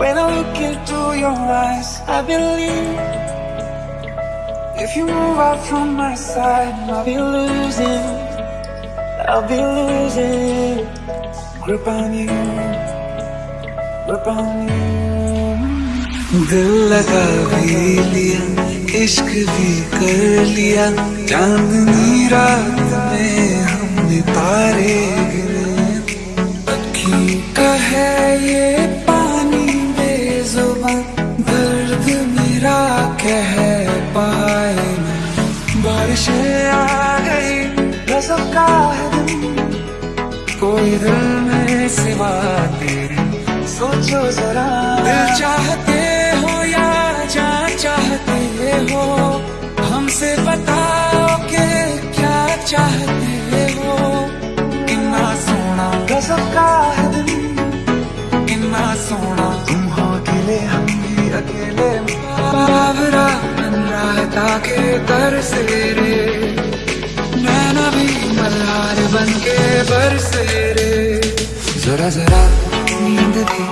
When I look into your eyes, I believe If you move out from my side, I'll be losing I'll be losing Grip on you Grip on you दिल लगा भी लिया इश्क भी कर लिया चांदनी रात में हमने तारे गिने है ये पानी बेजुबान, दर्द मेरा कह पाए बारिशें आ गई, रसम का है कोई दिल में सिवा तेरे, सोचो जरा। दिल चाहते हो या जान चाहते हो? अकेले बाबरा बन रहा के दर से रे नैना भी मल्हार बन के बरसे रे जरा जरा नींद भी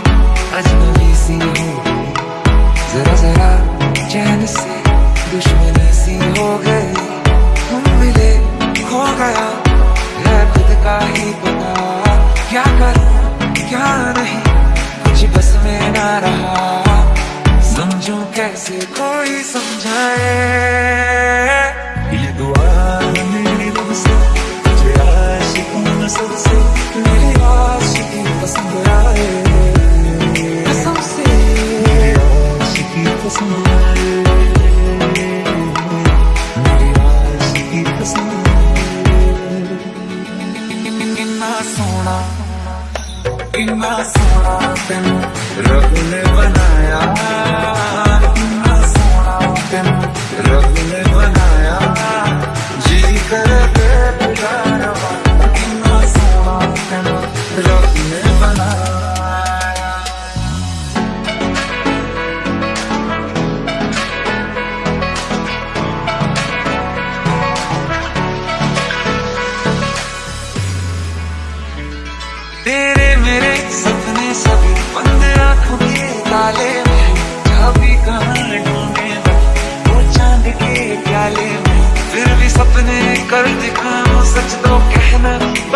कैसे कोई समझाए। ये दुआ मेरी रूह से तुझे आशिकों नसब से, मेरी आशिकी पसंद आए। मेरी आशिकी पसंद आए। सोना कितना सोना तेन रब ने बनाया। तेन रब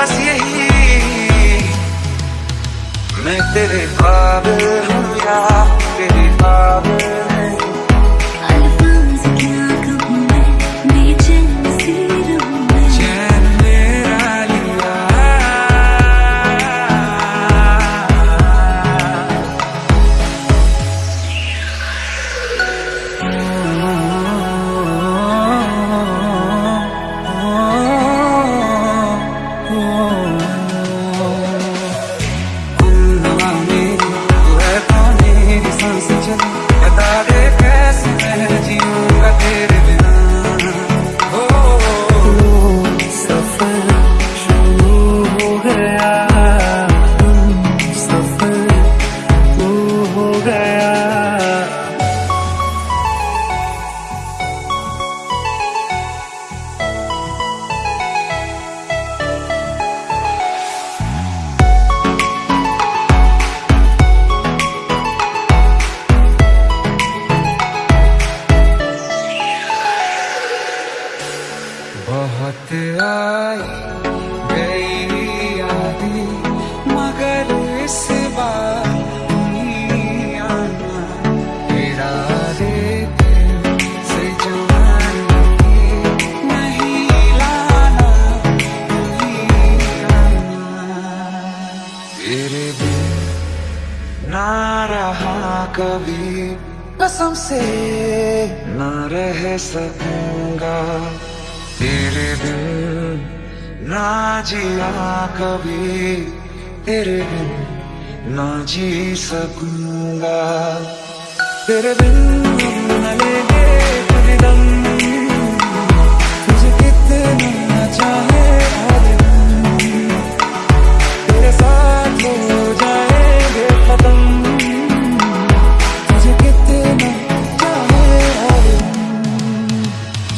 बस यही। मैं तेरे बाबू हूँ या तेरे काबिल कभी कसम से ना रह सकूँगा। तेरे बिन ना जिया कभी, तेरे बिन ना जी सकूँगा। तेरे बिन न लेंगे कभी दम, तुझे कितना चाहे।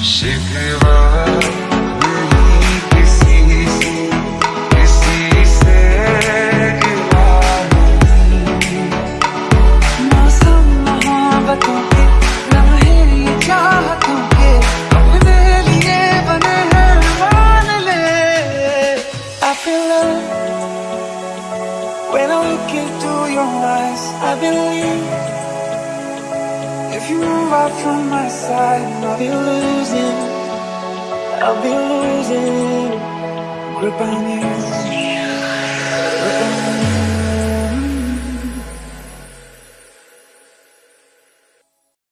शिकवा नहीं किसी से किसी से मौसम मोहब्बतों के लम्हे ये चाहतों के अपने लिए बने हैं मान ले I feel love When I look into your eyes, I believe if you move out from my side, I'll be losing. I'll be losing grip on you.